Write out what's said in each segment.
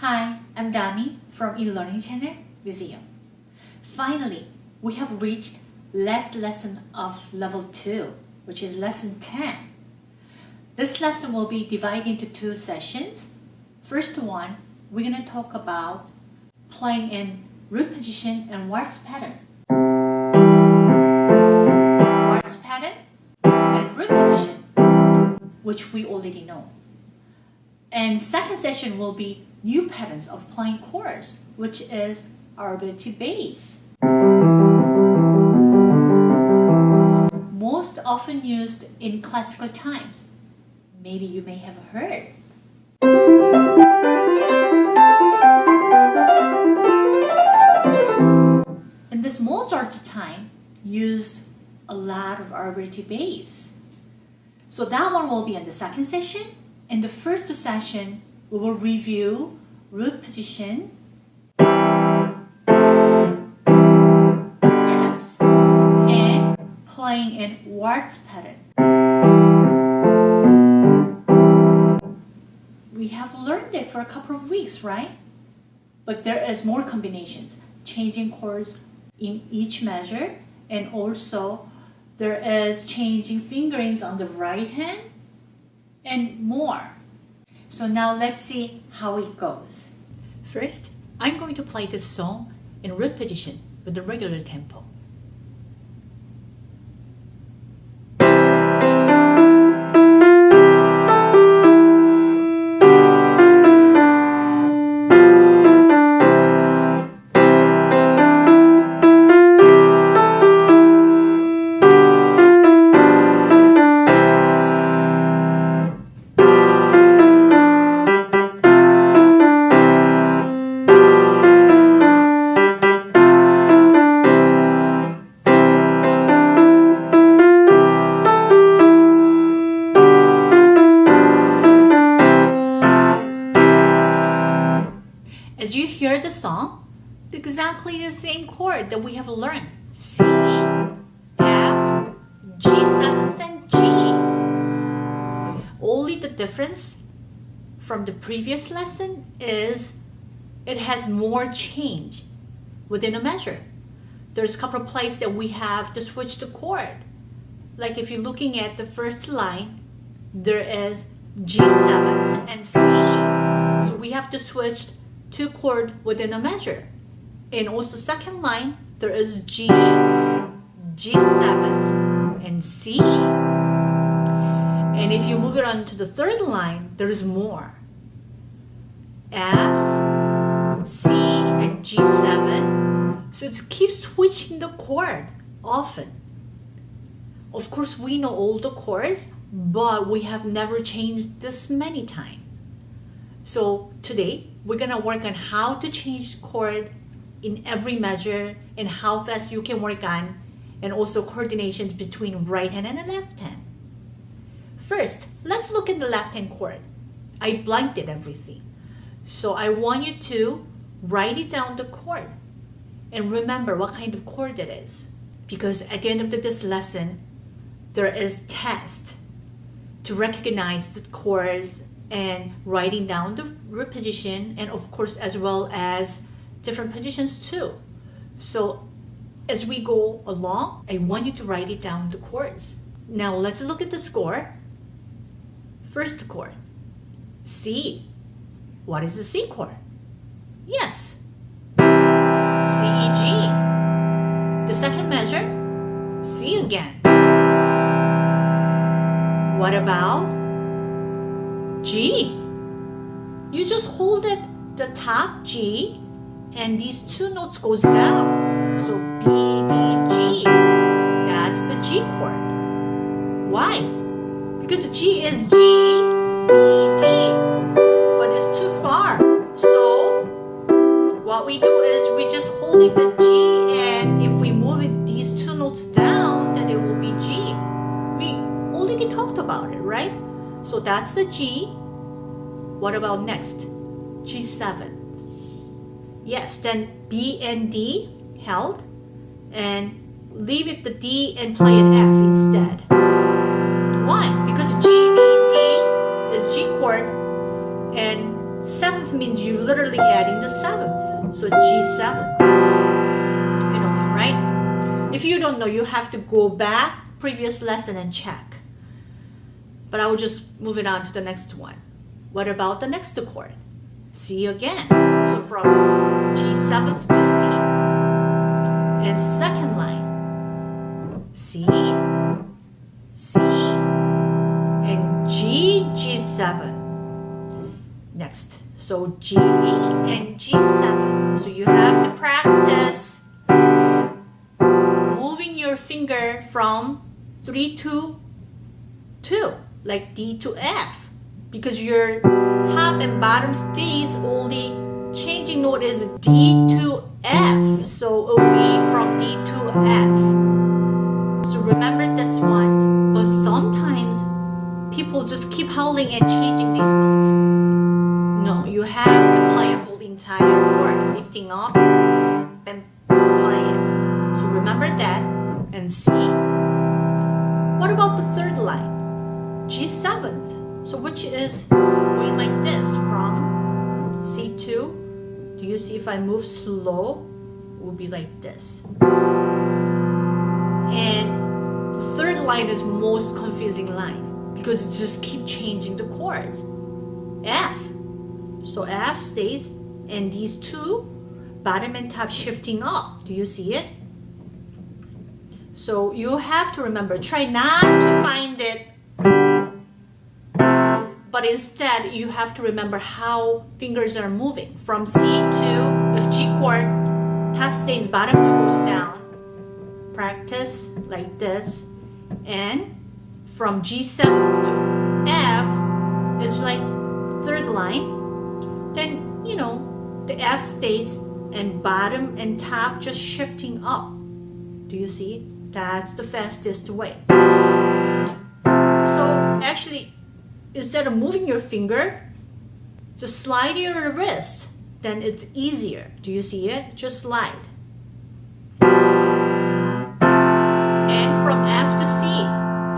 Hi, I'm Dani from eLearning Channel Museum. Finally, we have reached last lesson of level 2, which is lesson 10. This lesson will be divided into two sessions. First one, we're going to talk about playing in root position and waltz pattern. Waltz pattern and root position, which we already know. And second session will be new patterns of playing chords, which is our Alberti bass. Most often used in classical times. Maybe you may have heard. In this Mozart time, used a lot of Alberti bass. So that one will be in the second session. In the first session, we will review root position. Yes. And playing in waltz pattern. We have learned it for a couple of weeks, right? But there is more combinations, changing chords in each measure and also there is changing fingerings on the right hand and more. So now let's see how it goes. First, I'm going to play this song in root position with the regular tempo. That we have learned. C, F, G7 and G. Only the difference from the previous lesson is it has more change within a measure. There's a couple of places that we have to switch the chord. Like if you're looking at the first line, there is G7 and C. So we have to switch two chord within a measure. And also second line, there is G, G7, and C. And if you move it on to the third line, there is more. F, C, and G7. So to keep switching the chord often. Of course, we know all the chords, but we have never changed this many times. So today, we're gonna work on how to change chord in every measure and how fast you can work on and also coordination between right hand and the left hand. First, let's look at the left hand chord. I blanked everything. So I want you to write it down the chord and remember what kind of chord it is. Because at the end of this lesson, there is test to recognize the chords and writing down the root position and of course as well as different positions too. So as we go along, I want you to write it down the chords. Now let's look at the score. First chord, C. What is the C chord? Yes, C, E, G. The second measure, C again. What about G. You just hold it the top G and these two notes goes down. So B, B, G, That's the G chord. Why? Because G is G, B, D. But it's too far. So what we do is we just hold it the G and if we move it these two notes down then it will be G. We already talked about it, right? So that's the G. What about next? G7. Yes, then B and D held and leave it the D and play an F instead. Why? Because G, B, D is G chord and seventh means you're literally adding the seventh. So G7. You know right? If you don't know, you have to go back previous lesson and check. But I will just move it on to the next one. What about the next chord? C again. So from G7 to C. And second line, C, C, and G, G7. Next, so G and G7. So you have to practice moving your finger from 3 to 2, like D to F. Because your top and bottom stays only changing note is D to F. So it will be from D to F. So remember this one. But sometimes people just keep howling and changing these notes. No, you have to play a whole entire chord, lifting up and play it. So remember that and C. What about the third line? G7th. So which is going like this from C2 do you see if I move slow, it will be like this. And the third line is most confusing line because just keep changing the chords. F. So F stays and these two bottom and top shifting up. Do you see it? So you have to remember, try not to find it but instead you have to remember how fingers are moving. From C to if G chord top stays bottom to goes down practice like this. And from G7 to F is like third line. Then you know the F stays and bottom and top just shifting up. Do you see? That's the fastest way. So actually instead of moving your finger, just slide your wrist. Then it's easier. Do you see it? Just slide. And from F to C,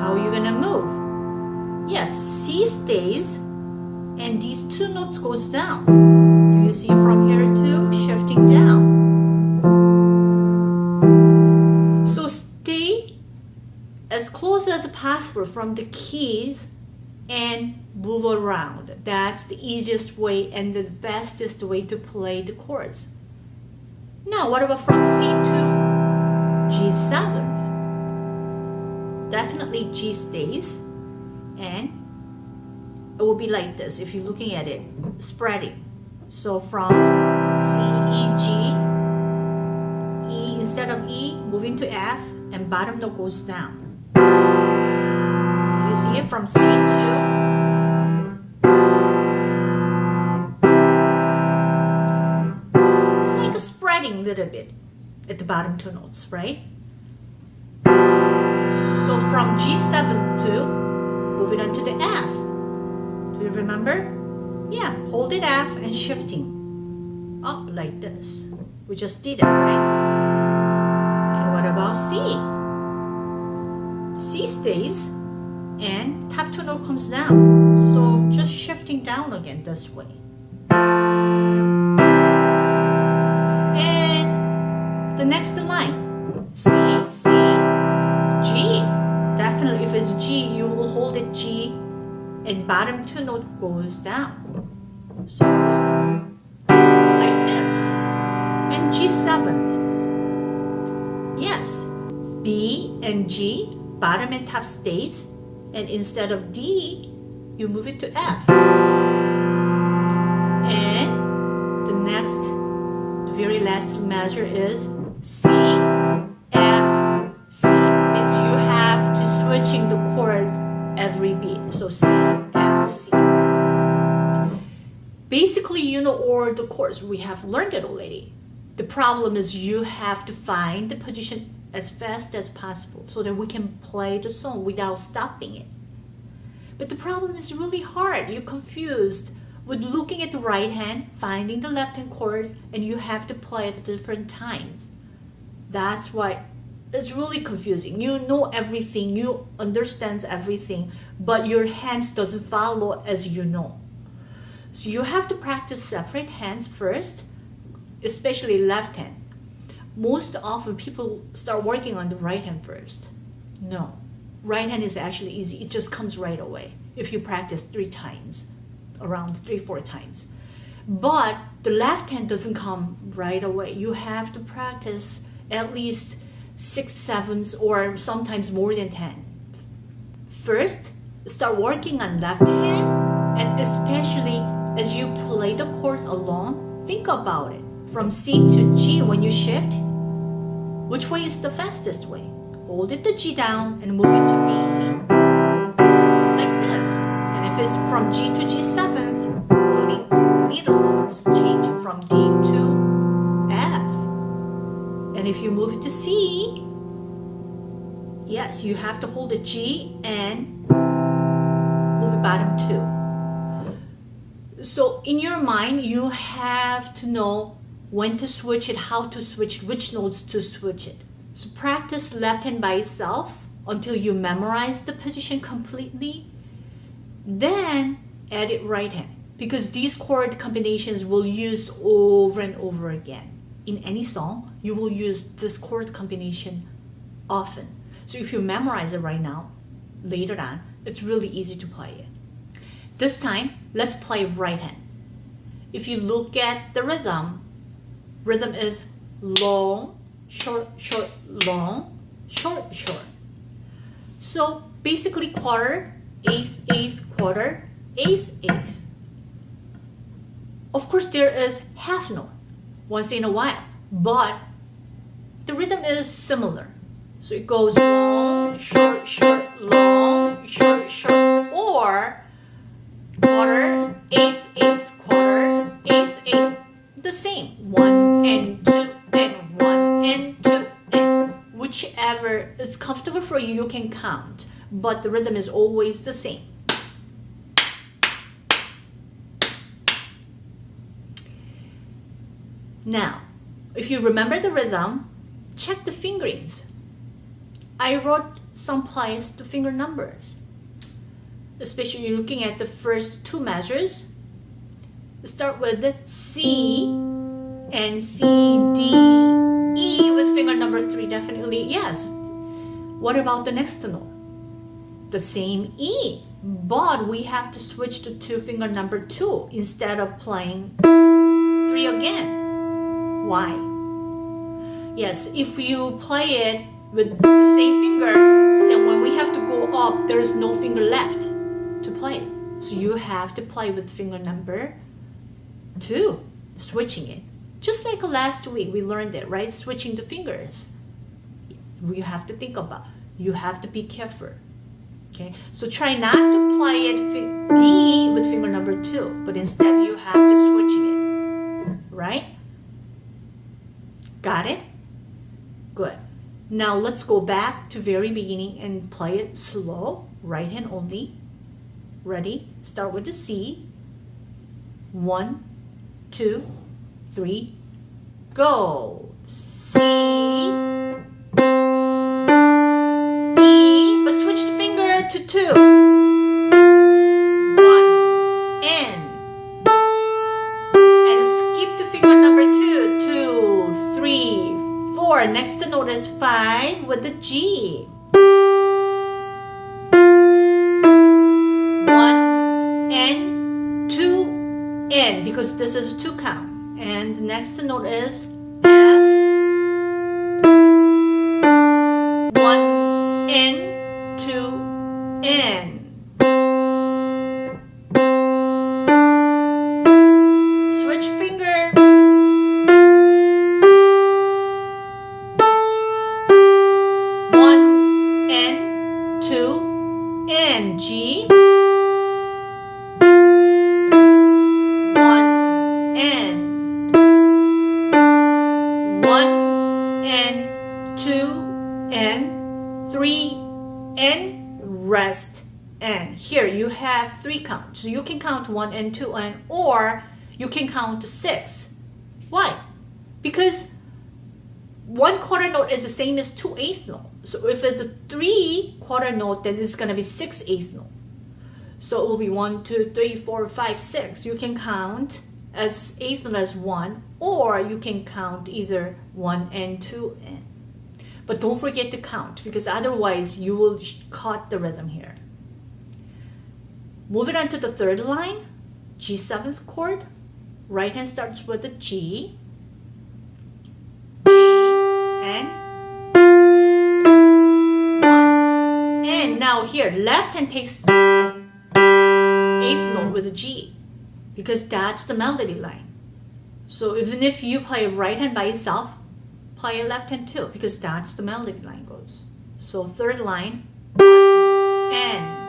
how are you gonna move? Yes, C stays and these two notes goes down. Do you see from here to shifting down? So stay as close as possible from the keys and move around. That's the easiest way and the fastest way to play the chords. Now, what about from C to G7? Definitely G stays and it will be like this if you're looking at it, spreading. So from C, E, G, E instead of E, moving to F, and bottom note goes down you see it from C2 it's like a spreading little bit at the bottom two notes right? So from G7 to moving on to the F. Do you remember? Yeah hold it F and shifting. Up like this. We just did it right? And what about C? C stays and top two note comes down. So just shifting down again this way. And the next line, C, C, G. Definitely if it's G, you will hold it G and bottom two note goes down. So like this. And G7th. Yes, B and G, bottom and top stays and instead of D, you move it to F. And the next, the very last measure is C, F, C. Means you have to switching the chords every beat. So C, F, C. Basically, you know all the chords. We have learned it already. The problem is you have to find the position as fast as possible so that we can play the song without stopping it. But the problem is really hard. You're confused with looking at the right hand, finding the left hand chords, and you have to play at different times. That's why it's really confusing. You know everything, you understand everything, but your hands doesn't follow as you know. So you have to practice separate hands first especially left hand. Most often people start working on the right hand first. No, right hand is actually easy. It just comes right away if you practice three times, around three, four times. But the left hand doesn't come right away. You have to practice at least six, sevens, or sometimes more than 10. First, start working on left hand, and especially as you play the chords along, think about it. From C to G when you shift, which way is the fastest way? Hold it to G down and move it to B, like this. And if it's from G to G7, only middle notes changing from D to F. And if you move it to C, yes, you have to hold the G and move it bottom two. So in your mind, you have to know when to switch it, how to switch, which notes to switch it. So practice left hand by itself until you memorize the position completely. Then add it right hand because these chord combinations will use over and over again. In any song, you will use this chord combination often. So if you memorize it right now, later on, it's really easy to play it. This time, let's play right hand. If you look at the rhythm, rhythm is long, short, short, long, short, short. So basically quarter, eighth, eighth, quarter, eighth, eighth. Of course, there is half note once in a while, but the rhythm is similar. So it goes long, short, short, long, short, short, or quarter, eighth, eighth, quarter, eighth, eighth, the same. One and two and one and two and whichever is comfortable for you, you can count, but the rhythm is always the same. Now, if you remember the rhythm, check the fingerings. I wrote some place to finger numbers, especially looking at the first two measures. Start with C and C, D, E with finger number three, definitely yes. What about the next note? The same E, but we have to switch to two finger number two instead of playing three again. Why? Yes, if you play it with the same finger, then when we have to go up, there is no finger left to play. So you have to play with finger number two, switching it. Just like last week, we learned it, right? Switching the fingers. You have to think about, you have to be careful. Okay, so try not to play it B with finger number two, but instead you have to switching it, right? Got it? Good. Now let's go back to very beginning and play it slow, right hand only. Ready? Start with the C. One, two, three, go. C, E, but switch the finger to two. next to note is 5 with the G. 1 and 2 N because this is 2 count. And the next note is F. 1 N three and rest and. Here you have three counts. So you can count one and two and or you can count six. Why? Because one quarter note is the same as two eighth note. So if it's a three quarter note, then it's gonna be six eighth note. So it will be one, two, three, four, five, six. You can count as eighth note as one, or you can count either one and two and. But don't forget to count because otherwise you will cut the rhythm here. Moving on to the third line, G seventh chord. Right hand starts with a G, G, and one. And now here, left hand takes eighth note with a G because that's the melody line. So even if you play right hand by itself, play left hand too because that's the melody line goes. So third line, one,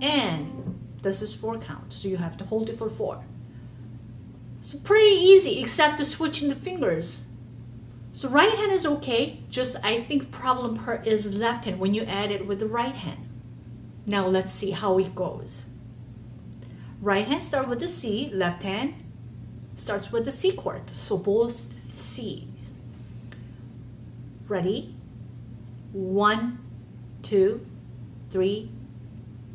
and this is four count so you have to hold it for four. So pretty easy except the switching the fingers. So right hand is okay just I think problem part is left hand when you add it with the right hand. Now let's see how it goes. Right hand start with the C left hand starts with the C chord so both C's. Ready? One two three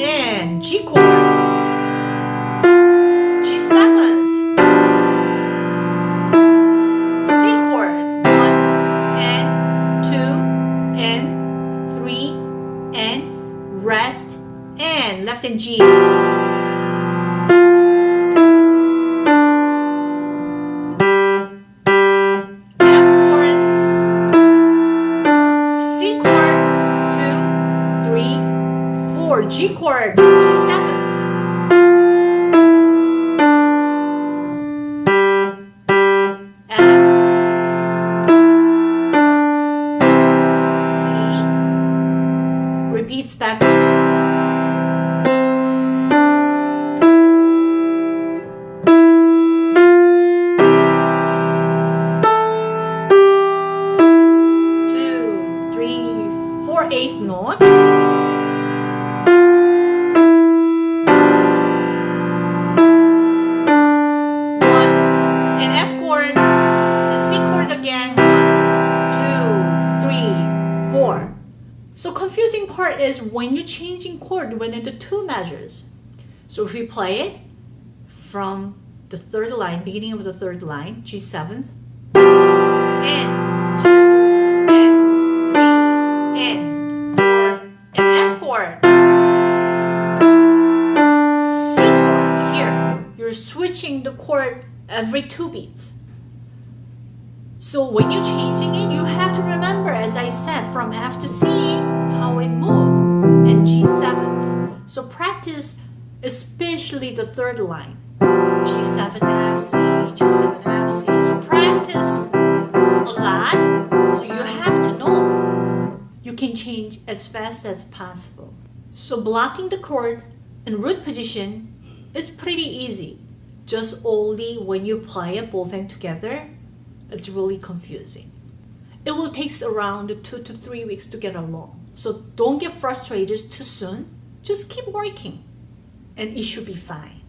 and G chord. When measures. So if we play it from the third line, beginning of the third line, G seventh, and two, and three, and four, and F chord, C chord. Here, you're switching the chord every two beats. So when you're changing it, you have to remember, as I said, from F to C, how it moves and G7th. So practice especially the third line. G7 F C, G7 F C. So practice a lot. So you have to know. You can change as fast as possible. So blocking the chord in root position is pretty easy. Just only when you play it both hands together, it's really confusing. it will take around two to three weeks to get along. So don't get frustrated too soon. Just keep working and it should be fine.